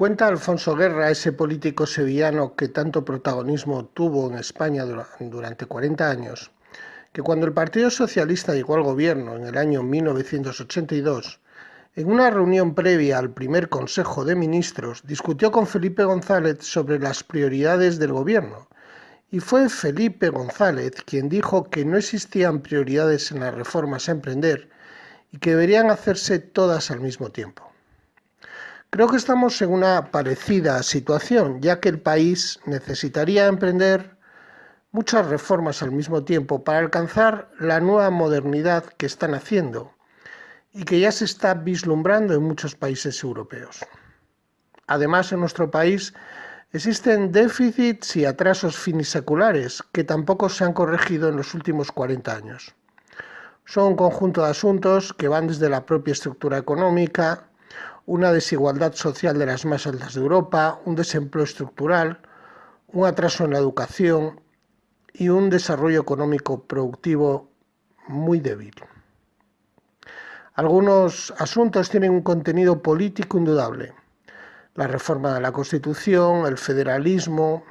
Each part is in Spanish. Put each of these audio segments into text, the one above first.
Cuenta Alfonso Guerra, ese político sevillano que tanto protagonismo tuvo en España durante 40 años, que cuando el Partido Socialista llegó al gobierno en el año 1982, en una reunión previa al primer Consejo de Ministros, discutió con Felipe González sobre las prioridades del gobierno. Y fue Felipe González quien dijo que no existían prioridades en las reformas a emprender y que deberían hacerse todas al mismo tiempo. Creo que estamos en una parecida situación, ya que el país necesitaría emprender muchas reformas al mismo tiempo para alcanzar la nueva modernidad que están haciendo y que ya se está vislumbrando en muchos países europeos. Además, en nuestro país existen déficits y atrasos finiseculares que tampoco se han corregido en los últimos 40 años. Son un conjunto de asuntos que van desde la propia estructura económica, una desigualdad social de las más altas de Europa, un desempleo estructural, un atraso en la educación y un desarrollo económico productivo muy débil. Algunos asuntos tienen un contenido político indudable. La reforma de la Constitución, el federalismo,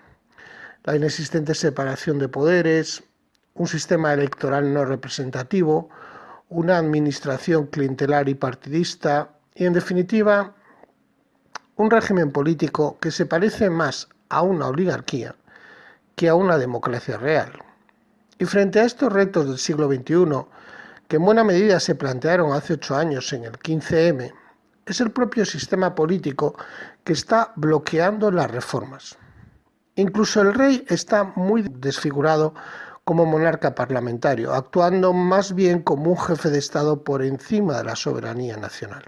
la inexistente separación de poderes, un sistema electoral no representativo, una administración clientelar y partidista, y en definitiva un régimen político que se parece más a una oligarquía que a una democracia real. Y frente a estos retos del siglo XXI, que en buena medida se plantearon hace ocho años en el 15M, es el propio sistema político que está bloqueando las reformas. Incluso el rey está muy desfigurado como monarca parlamentario, actuando más bien como un jefe de Estado por encima de la soberanía nacional.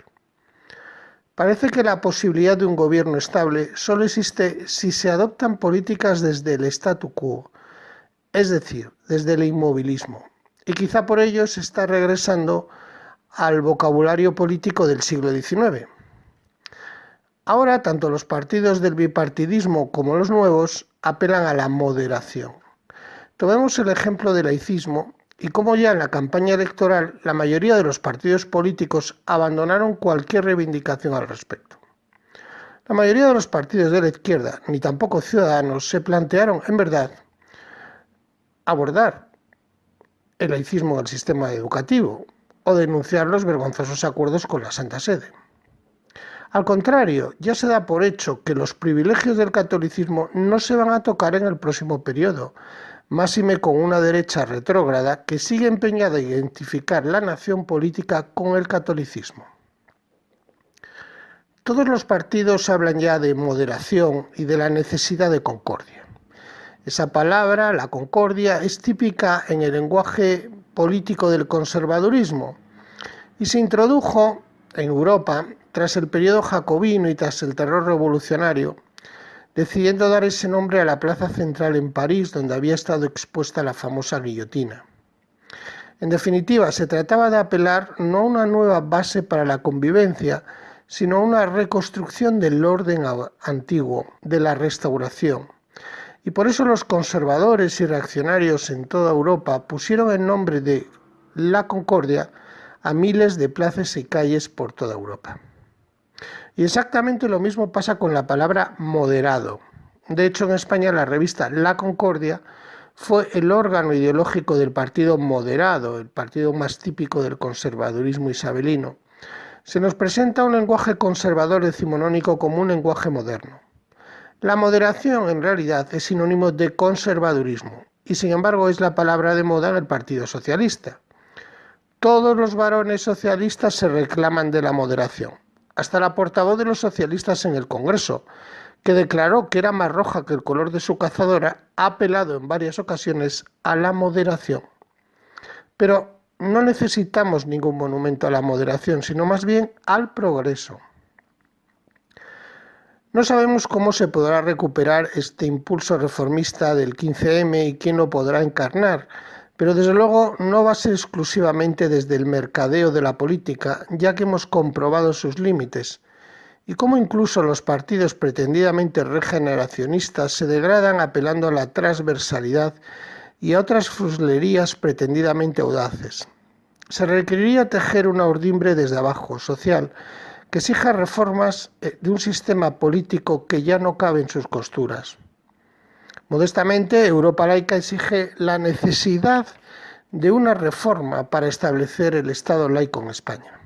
Parece que la posibilidad de un gobierno estable solo existe si se adoptan políticas desde el statu quo, es decir, desde el inmovilismo. Y quizá por ello se está regresando al vocabulario político del siglo XIX. Ahora, tanto los partidos del bipartidismo como los nuevos apelan a la moderación. Tomemos el ejemplo del laicismo y como ya en la campaña electoral la mayoría de los partidos políticos abandonaron cualquier reivindicación al respecto. La mayoría de los partidos de la izquierda, ni tampoco ciudadanos, se plantearon, en verdad, abordar el laicismo del sistema educativo o denunciar los vergonzosos acuerdos con la Santa Sede. Al contrario, ya se da por hecho que los privilegios del catolicismo no se van a tocar en el próximo periodo, máxime con una derecha retrógrada que sigue empeñada en identificar la nación política con el catolicismo. Todos los partidos hablan ya de moderación y de la necesidad de concordia. Esa palabra, la concordia, es típica en el lenguaje político del conservadurismo y se introdujo en Europa tras el periodo jacobino y tras el terror revolucionario decidiendo dar ese nombre a la plaza central en París donde había estado expuesta la famosa guillotina. En definitiva, se trataba de apelar no a una nueva base para la convivencia, sino a una reconstrucción del orden antiguo, de la restauración. Y por eso los conservadores y reaccionarios en toda Europa pusieron el nombre de la Concordia a miles de plazas y calles por toda Europa. Y exactamente lo mismo pasa con la palabra moderado. De hecho, en España la revista La Concordia fue el órgano ideológico del partido moderado, el partido más típico del conservadurismo isabelino. Se nos presenta un lenguaje conservador decimonónico como un lenguaje moderno. La moderación en realidad es sinónimo de conservadurismo y sin embargo es la palabra de moda en el Partido Socialista. Todos los varones socialistas se reclaman de la moderación hasta la portavoz de los socialistas en el Congreso, que declaró que era más roja que el color de su cazadora, ha apelado en varias ocasiones a la moderación. Pero no necesitamos ningún monumento a la moderación, sino más bien al progreso. No sabemos cómo se podrá recuperar este impulso reformista del 15M y quién lo podrá encarnar, pero desde luego no va a ser exclusivamente desde el mercadeo de la política, ya que hemos comprobado sus límites, y cómo incluso los partidos pretendidamente regeneracionistas se degradan apelando a la transversalidad y a otras fruslerías pretendidamente audaces. Se requeriría tejer una urdimbre desde abajo, social, que exija reformas eh, de un sistema político que ya no cabe en sus costuras. Modestamente, Europa laica exige la necesidad de una reforma para establecer el Estado laico en España.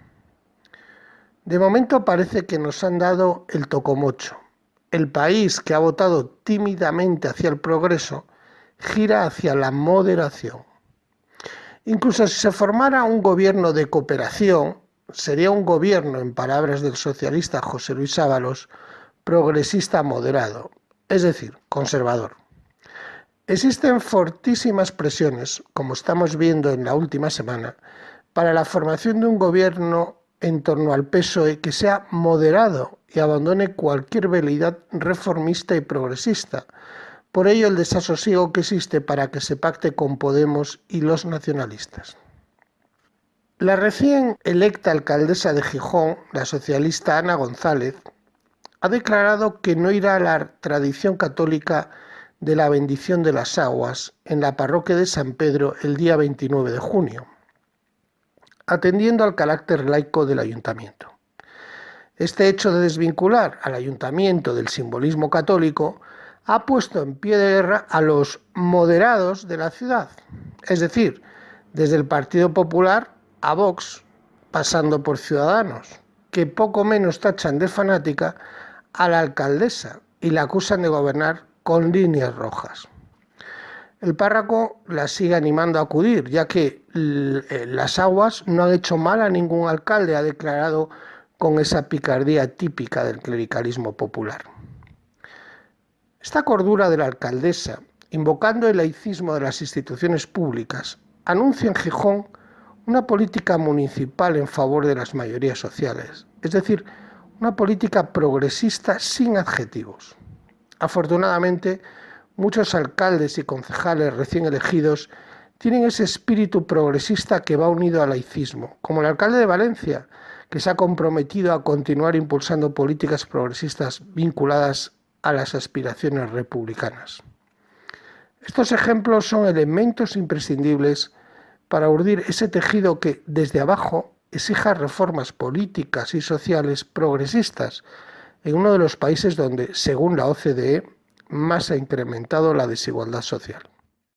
De momento parece que nos han dado el tocomocho. El país que ha votado tímidamente hacia el progreso gira hacia la moderación. Incluso si se formara un gobierno de cooperación, sería un gobierno, en palabras del socialista José Luis Ábalos, progresista moderado, es decir, conservador. Existen fortísimas presiones, como estamos viendo en la última semana, para la formación de un gobierno en torno al PSOE que sea moderado y abandone cualquier veleidad reformista y progresista. Por ello el desasosiego que existe para que se pacte con Podemos y los nacionalistas. La recién electa alcaldesa de Gijón, la socialista Ana González, ha declarado que no irá a la tradición católica de la bendición de las aguas en la parroquia de San Pedro el día 29 de junio, atendiendo al carácter laico del ayuntamiento. Este hecho de desvincular al ayuntamiento del simbolismo católico ha puesto en pie de guerra a los moderados de la ciudad, es decir, desde el Partido Popular a Vox, pasando por Ciudadanos, que poco menos tachan de fanática a la alcaldesa y la acusan de gobernar con líneas rojas. El párroco la sigue animando a acudir, ya que eh, las aguas no han hecho mal a ningún alcalde, ha declarado con esa picardía típica del clericalismo popular. Esta cordura de la alcaldesa, invocando el laicismo de las instituciones públicas, anuncia en Gijón una política municipal en favor de las mayorías sociales, es decir, una política progresista sin adjetivos. Afortunadamente, muchos alcaldes y concejales recién elegidos tienen ese espíritu progresista que va unido al laicismo, como el alcalde de Valencia, que se ha comprometido a continuar impulsando políticas progresistas vinculadas a las aspiraciones republicanas. Estos ejemplos son elementos imprescindibles para urdir ese tejido que desde abajo exija reformas políticas y sociales progresistas en uno de los países donde, según la OCDE, más ha incrementado la desigualdad social.